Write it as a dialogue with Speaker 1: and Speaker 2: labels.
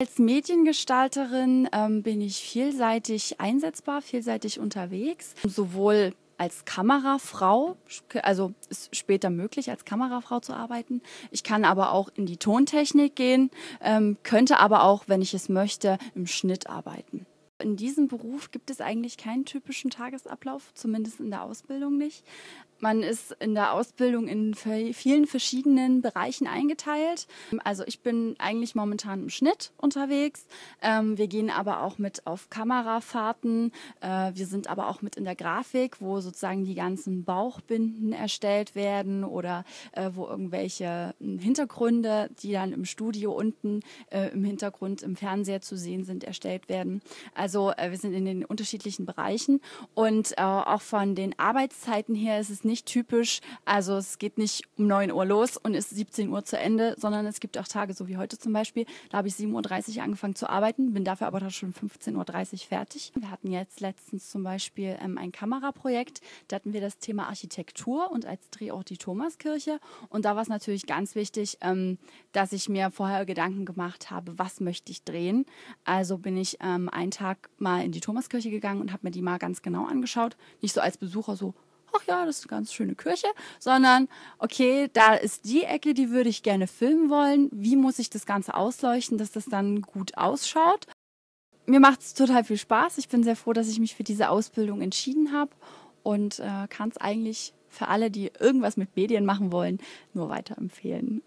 Speaker 1: Als Mediengestalterin ähm, bin ich vielseitig einsetzbar, vielseitig unterwegs, sowohl als Kamerafrau, also ist später möglich, als Kamerafrau zu arbeiten. Ich kann aber auch in die Tontechnik gehen, ähm, könnte aber auch, wenn ich es möchte, im Schnitt arbeiten. In diesem Beruf gibt es eigentlich keinen typischen Tagesablauf, zumindest in der Ausbildung nicht. Man ist in der Ausbildung in vielen verschiedenen Bereichen eingeteilt. Also ich bin eigentlich momentan im Schnitt unterwegs. Ähm, wir gehen aber auch mit auf Kamerafahrten. Äh, wir sind aber auch mit in der Grafik, wo sozusagen die ganzen Bauchbinden erstellt werden oder äh, wo irgendwelche hm, Hintergründe, die dann im Studio unten äh, im Hintergrund im Fernseher zu sehen sind, erstellt werden. Also wir sind in den unterschiedlichen Bereichen und auch von den Arbeitszeiten her ist es nicht typisch. Also es geht nicht um 9 Uhr los und ist 17 Uhr zu Ende, sondern es gibt auch Tage, so wie heute zum Beispiel, da habe ich 7.30 Uhr angefangen zu arbeiten, bin dafür aber schon 15.30 Uhr fertig. Wir hatten jetzt letztens zum Beispiel ähm, ein Kameraprojekt, da hatten wir das Thema Architektur und als Drehort die Thomaskirche. Und da war es natürlich ganz wichtig, ähm, dass ich mir vorher Gedanken gemacht habe, was möchte ich drehen. Also bin ich ähm, einen Tag mal in die Thomaskirche gegangen und habe mir die mal ganz genau angeschaut. Nicht so als Besucher so, ach ja, das ist eine ganz schöne Kirche, sondern okay, da ist die Ecke, die würde ich gerne filmen wollen. Wie muss ich das Ganze ausleuchten, dass das dann gut ausschaut? Mir macht es total viel Spaß. Ich bin sehr froh, dass ich mich für diese Ausbildung entschieden habe und äh, kann es eigentlich für alle, die irgendwas mit Medien machen wollen, nur weiterempfehlen.